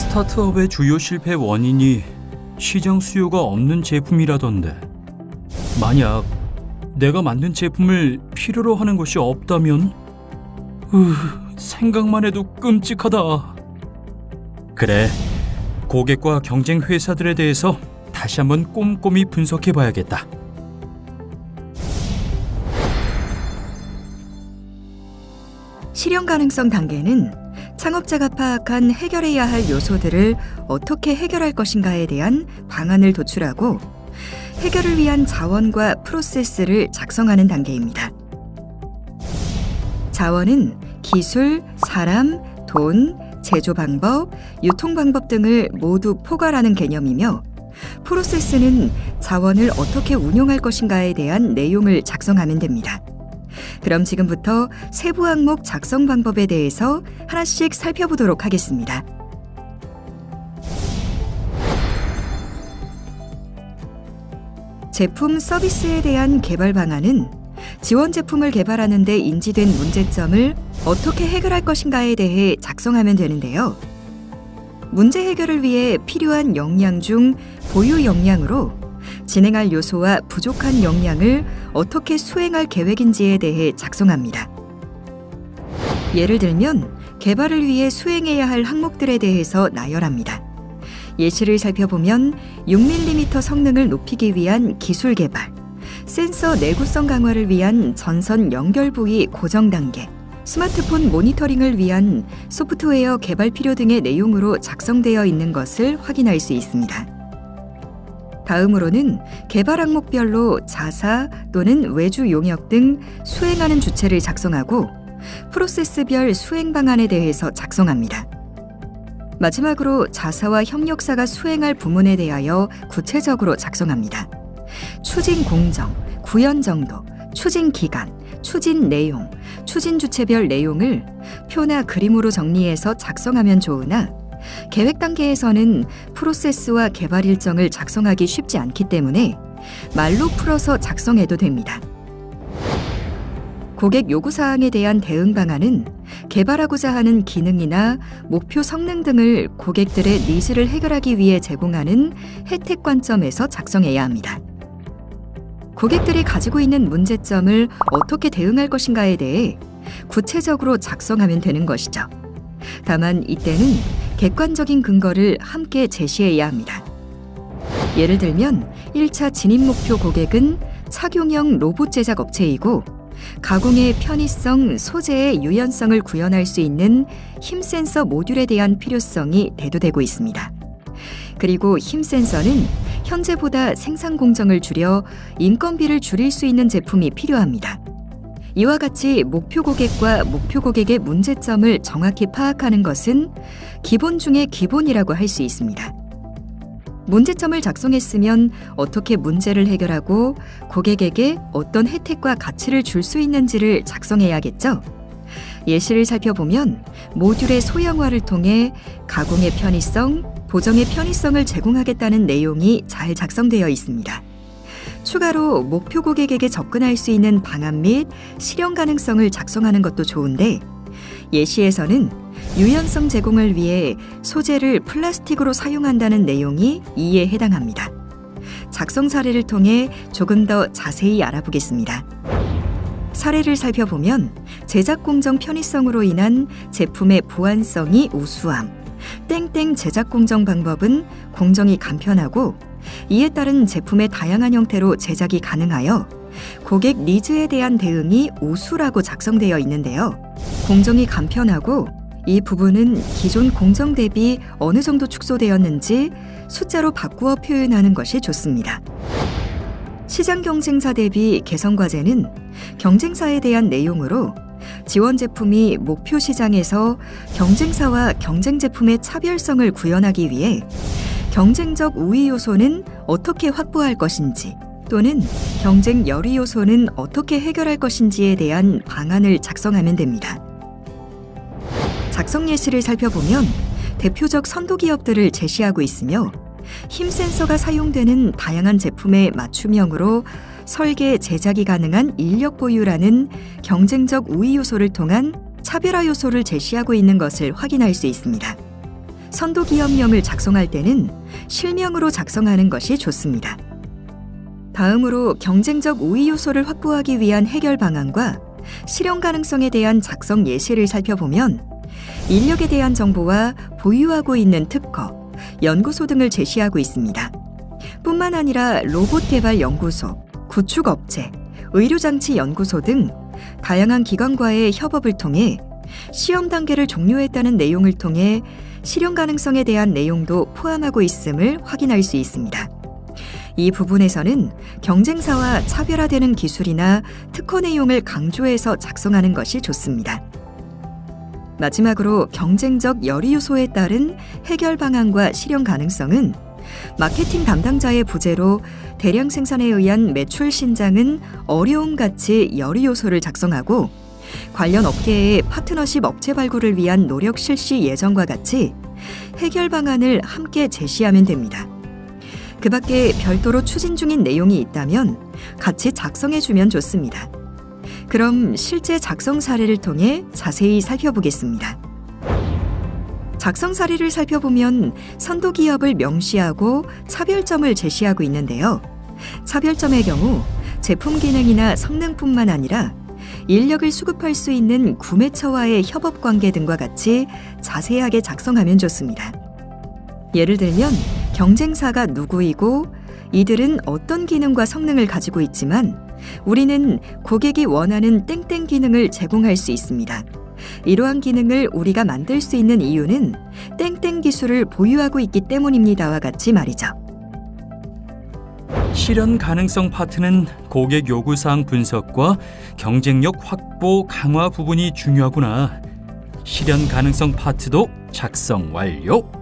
스타트업의 주요 실패 원인이 시장 수요가 없는 제품이라던데 만약 내가 만든 제품을 필요로 하는 것이 없다면 으, 생각만 해도 끔찍하다. 그래, 고객과 경쟁 회사들에 대해서 다시 한번 꼼꼼히 분석해 봐야겠다. 실현 가능성 단계는 창업자가 파악한 해결해야 할 요소들을 어떻게 해결할 것인가에 대한 방안을 도출하고 해결을 위한 자원과 프로세스를 작성하는 단계입니다. 자원은 기술, 사람, 돈, 제조 방법, 유통 방법 등을 모두 포괄하는 개념이며 프로세스는 자원을 어떻게 운용할 것인가에 대한 내용을 작성하면 됩니다. 그럼 지금부터 세부 항목 작성 방법에 대해서 하나씩 살펴보도록 하겠습니다. 제품 서비스에 대한 개발 방안은 지원 제품을 개발하는 데 인지된 문제점을 어떻게 해결할 것인가에 대해 작성하면 되는데요. 문제 해결을 위해 필요한 역량 중 보유 역량으로 진행할 요소와 부족한 역량을 어떻게 수행할 계획인지에 대해 작성합니다. 예를 들면 개발을 위해 수행해야 할 항목들에 대해서 나열합니다. 예시를 살펴보면 6mm 성능을 높이기 위한 기술 개발, 센서 내구성 강화를 위한 전선 연결 부위 고정 단계, 스마트폰 모니터링을 위한 소프트웨어 개발 필요 등의 내용으로 작성되어 있는 것을 확인할 수 있습니다. 다음으로는 개발 항목별로 자사 또는 외주 용역 등 수행하는 주체를 작성하고 프로세스별 수행 방안에 대해서 작성합니다. 마지막으로 자사와 협력사가 수행할 부문에 대하여 구체적으로 작성합니다. 추진 공정, 구현 정도, 추진 기간, 추진 내용, 추진 주체별 내용을 표나 그림으로 정리해서 작성하면 좋으나 계획 단계에서는 프로세스와 개발 일정을 작성하기 쉽지 않기 때문에 말로 풀어서 작성해도 됩니다. 고객 요구 사항에 대한 대응 방안은 개발하고자 하는 기능이나 목표 성능 등을 고객들의 needs를 해결하기 위해 제공하는 혜택 관점에서 작성해야 합니다. 고객들이 가지고 있는 문제점을 어떻게 대응할 것인가에 대해 구체적으로 작성하면 되는 것이죠. 다만 이때는 객관적인 근거를 함께 제시해야 합니다. 예를 들면 1차 진입 목표 고객은 착용형 로봇 제작 업체이고 가공의 편의성, 소재의 유연성을 구현할 수 있는 힘 센서 모듈에 대한 필요성이 대두되고 있습니다. 그리고 힘 센서는 현재보다 생산 공정을 줄여 인건비를 줄일 수 있는 제품이 필요합니다. 이와 같이 목표 고객과 목표 고객의 문제점을 정확히 파악하는 것은 기본 중의 기본이라고 할 수 있습니다. 문제점을 작성했으면 어떻게 문제를 해결하고 고객에게 어떤 혜택과 가치를 줄 수 있는지를 작성해야겠죠. 예시를 살펴보면 모듈의 소형화를 통해 가공의 편의성, 보정의 편의성을 제공하겠다는 내용이 잘 작성되어 있습니다. 추가로 목표 고객에게 접근할 수 있는 방안 및 실현 가능성을 작성하는 것도 좋은데 예시에서는 유연성 제공을 위해 소재를 플라스틱으로 사용한다는 내용이 이에 해당합니다. 작성 사례를 통해 조금 더 자세히 알아보겠습니다. 사례를 살펴보면 제작 공정 편의성으로 인한 제품의 보안성이 우수함, 땡땡 제작 공정 방법은 공정이 간편하고 이에 따른 제품의 다양한 형태로 제작이 가능하여 고객 니즈에 대한 대응이 우수라고 작성되어 있는데요. 공정이 간편하고 이 부분은 기존 공정 대비 어느 정도 축소되었는지 숫자로 바꾸어 표현하는 것이 좋습니다. 시장 경쟁사 대비 개선 과제는 경쟁사에 대한 내용으로 지원 제품이 목표 시장에서 경쟁사와 경쟁 제품의 차별성을 구현하기 위해 경쟁적 우위 요소는 어떻게 확보할 것인지 또는 경쟁 열의 요소는 어떻게 해결할 것인지에 대한 방안을 작성하면 됩니다. 작성 예시를 살펴보면 대표적 선도 기업들을 제시하고 있으며 힘 센서가 사용되는 다양한 제품의 맞춤형으로 설계, 제작이 가능한 인력 보유라는 경쟁적 우위 요소를 통한 차별화 요소를 제시하고 있는 것을 확인할 수 있습니다. 선도 기업명을 작성할 때는 실명으로 작성하는 것이 좋습니다. 다음으로 경쟁적 우위 요소를 확보하기 위한 해결 방안과 실현 가능성에 대한 작성 예시를 살펴보면 인력에 대한 정보와 보유하고 있는 특허, 연구소 등을 제시하고 있습니다. 뿐만 아니라 로봇 개발 연구소, 구축 업체, 의료장치 연구소 등 다양한 기관과의 협업을 통해 시험 단계를 종료했다는 내용을 통해 실현 가능성에 대한 내용도 포함하고 있음을 확인할 수 있습니다. 이 부분에서는 경쟁사와 차별화되는 기술이나 특허 내용을 강조해서 작성하는 것이 좋습니다. 마지막으로 경쟁적 열의 요소에 따른 해결 방안과 실현 가능성은 마케팅 담당자의 부재로 대량 생산에 의한 매출 신장은 어려움 같이 열의 요소를 작성하고 관련 업계의 파트너십 업체 발굴을 위한 노력 실시 예정과 같이 해결 방안을 함께 제시하면 됩니다. 그 밖에 별도로 추진 중인 내용이 있다면 같이 작성해 주면 좋습니다. 그럼 실제 작성 사례를 통해 자세히 살펴보겠습니다. 작성 사례를 살펴보면 선도 기업을 명시하고 차별점을 제시하고 있는데요. 차별점의 경우 제품 기능이나 성능뿐만 아니라 인력을 수급할 수 있는 구매처와의 협업 관계 등과 같이 자세하게 작성하면 좋습니다. 예를 들면 경쟁사가 누구이고 이들은 어떤 기능과 성능을 가지고 있지만 우리는 고객이 원하는 땡땡 기능을 제공할 수 있습니다. 이러한 기능을 우리가 만들 수 있는 이유는 땡땡 기술을 보유하고 있기 때문입니다와 같이 말이죠. 실현 가능성 파트는 고객 요구사항 분석과 경쟁력 확보 강화 부분이 중요하구나. 실현 가능성 파트도 작성 완료.